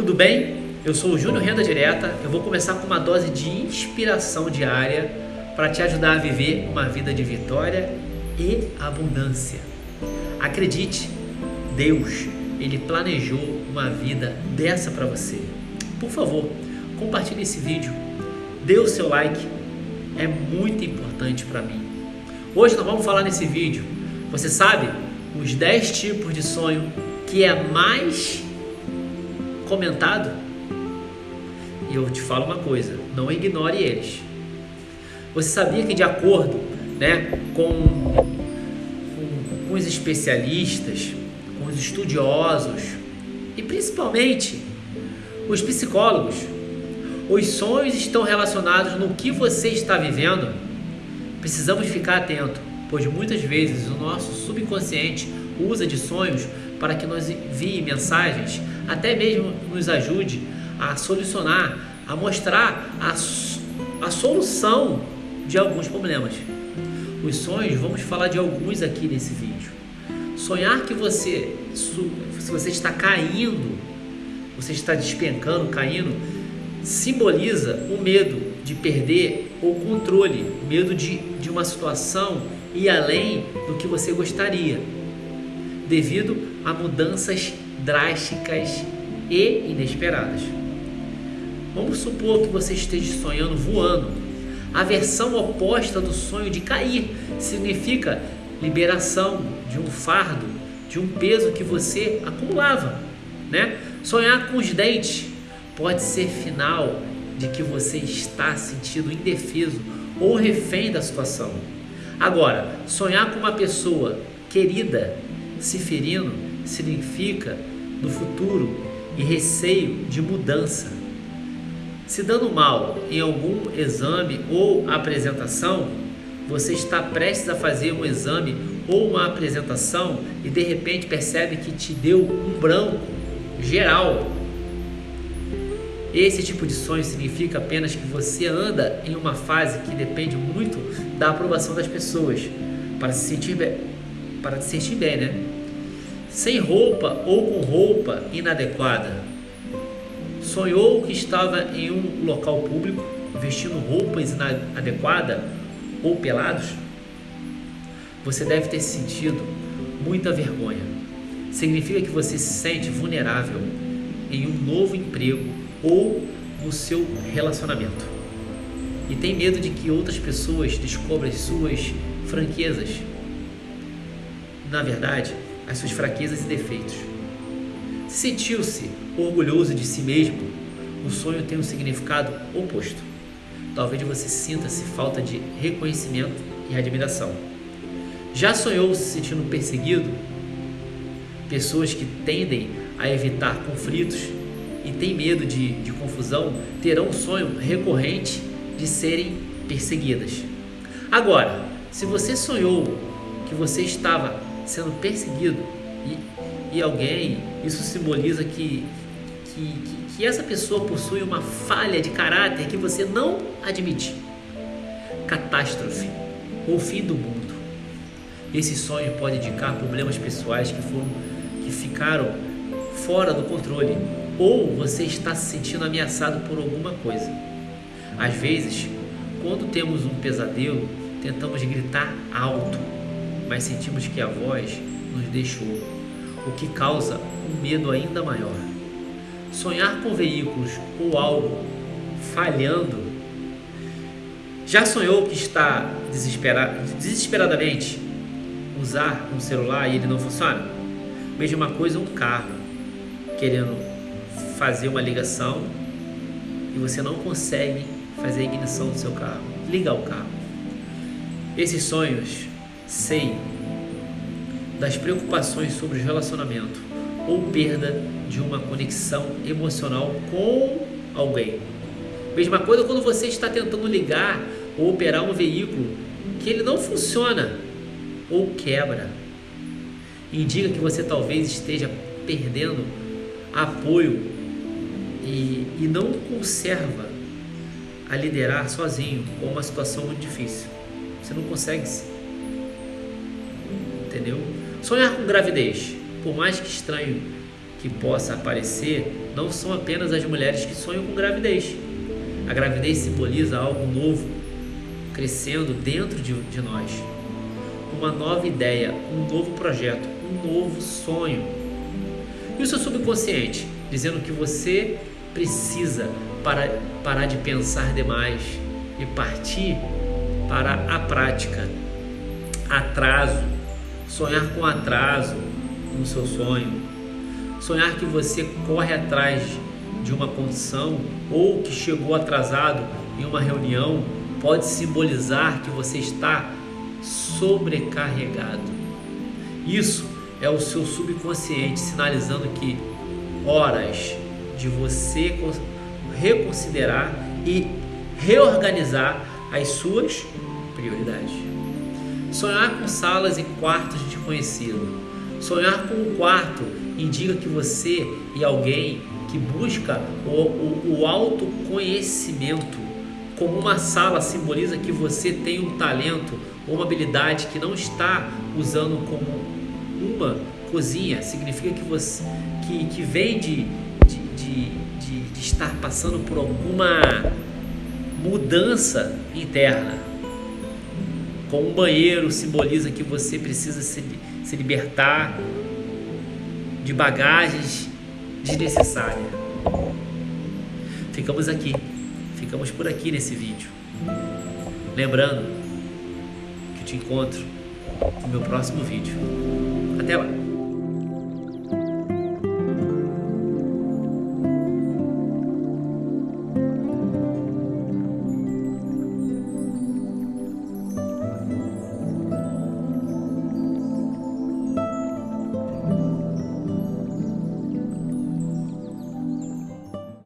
tudo bem? Eu sou o Júnior Renda Direta. Eu vou começar com uma dose de inspiração diária para te ajudar a viver uma vida de vitória e abundância. Acredite, Deus, ele planejou uma vida dessa para você. Por favor, compartilhe esse vídeo, dê o seu like, é muito importante para mim. Hoje nós vamos falar nesse vídeo, você sabe, os 10 tipos de sonho que é mais comentado? E eu te falo uma coisa, não ignore eles. Você sabia que de acordo né, com, com, com os especialistas, com os estudiosos e principalmente os psicólogos, os sonhos estão relacionados no que você está vivendo? Precisamos ficar atento, pois muitas vezes o nosso subconsciente usa de sonhos para que nos envie mensagens, até mesmo nos ajude a solucionar, a mostrar a, a solução de alguns problemas. Os sonhos, vamos falar de alguns aqui nesse vídeo. Sonhar que você, se você está caindo, você está despencando, caindo, simboliza o medo de perder o controle, medo de, de uma situação e além do que você gostaria devido a mudanças drásticas e inesperadas. Vamos supor que você esteja sonhando voando. A versão oposta do sonho de cair significa liberação de um fardo, de um peso que você acumulava, né? Sonhar com os dentes pode ser final de que você está sentindo indefeso ou refém da situação. Agora, sonhar com uma pessoa querida se ferindo significa no futuro e receio de mudança. Se dando mal em algum exame ou apresentação, você está prestes a fazer um exame ou uma apresentação e de repente percebe que te deu um branco geral. Esse tipo de sonho significa apenas que você anda em uma fase que depende muito da aprovação das pessoas para se sentir bem, para se sentir bem, né? Sem roupa ou com roupa inadequada. Sonhou que estava em um local público, vestindo roupas inadequadas ou pelados? Você deve ter sentido muita vergonha. Significa que você se sente vulnerável em um novo emprego ou no seu relacionamento. E tem medo de que outras pessoas descubram as suas franquezas. Na verdade, as suas fraquezas e defeitos. Sentiu-se orgulhoso de si mesmo, o sonho tem um significado oposto. Talvez você sinta-se falta de reconhecimento e admiração. Já sonhou se sentindo perseguido? Pessoas que tendem a evitar conflitos e têm medo de, de confusão terão um sonho recorrente de serem perseguidas. Agora, se você sonhou que você estava sendo perseguido e, e alguém, isso simboliza que, que, que, que essa pessoa possui uma falha de caráter que você não admite. Catástrofe ou fim do mundo. Esse sonho pode indicar problemas pessoais que foram que ficaram fora do controle ou você está se sentindo ameaçado por alguma coisa. Às vezes, quando temos um pesadelo, tentamos gritar alto mas sentimos que a voz nos deixou, o que causa um medo ainda maior. Sonhar com veículos ou algo falhando. Já sonhou que está desesperadamente usar um celular e ele não funciona? Mesma coisa um carro querendo fazer uma ligação e você não consegue fazer a ignição do seu carro, ligar o carro. Esses sonhos sei das preocupações sobre o relacionamento ou perda de uma conexão emocional com alguém. Mesma coisa quando você está tentando ligar ou operar um veículo que ele não funciona ou quebra. Indica que você talvez esteja perdendo apoio e, e não conserva a liderar sozinho com uma situação muito difícil. Você não consegue entendeu? Sonhar com gravidez, por mais que estranho que possa parecer, não são apenas as mulheres que sonham com gravidez. A gravidez simboliza algo novo crescendo dentro de, de nós. Uma nova ideia, um novo projeto, um novo sonho. E o seu subconsciente dizendo que você precisa para, parar de pensar demais e partir para a prática. Atraso, sonhar com atraso no seu sonho, sonhar que você corre atrás de uma condição ou que chegou atrasado em uma reunião pode simbolizar que você está sobrecarregado. Isso é o seu subconsciente sinalizando que horas de você reconsiderar e reorganizar as suas prioridades. Sonhar com salas e quartos de desconhecido. Sonhar com um quarto indica que você e alguém que busca o, o, o autoconhecimento. Como uma sala simboliza que você tem um talento ou uma habilidade que não está usando como uma cozinha, significa que você que, que vem de, de, de, de, de estar passando por alguma mudança interna. Com um banheiro simboliza que você precisa se, se libertar de bagagens desnecessárias. Ficamos aqui, ficamos por aqui nesse vídeo. Lembrando que te encontro no meu próximo vídeo. Até lá!